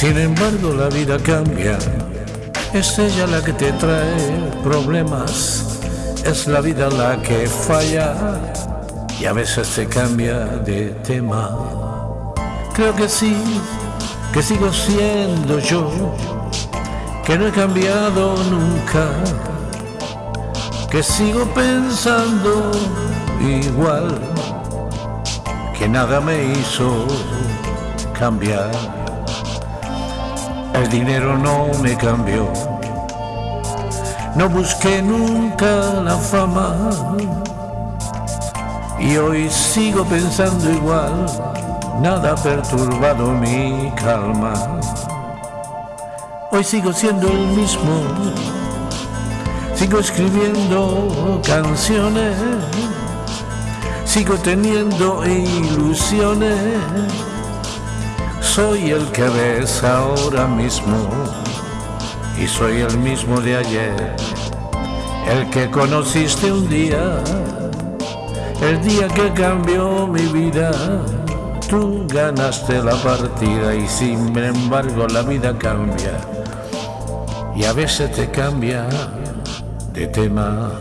Sin embargo la vida cambia, es ella la que te trae problemas, es la vida la que falla. Y a veces te cambia de tema. Creo que sí, que sigo siendo yo, que no he cambiado nunca, que sigo pensando igual, que nada me hizo cambiar. El dinero no me cambió. No busqué nunca la fama. Y hoy sigo pensando igual. Nada ha perturbado mi calma. Hoy sigo siendo el mismo. Sigo escribiendo canciones. Sigo teniendo ilusiones soy el que ves ahora mismo y soy el mismo de ayer, el que conociste un día, el día que cambió mi vida. Tú ganaste la partida y sin embargo la vida cambia y a veces te cambia de tema.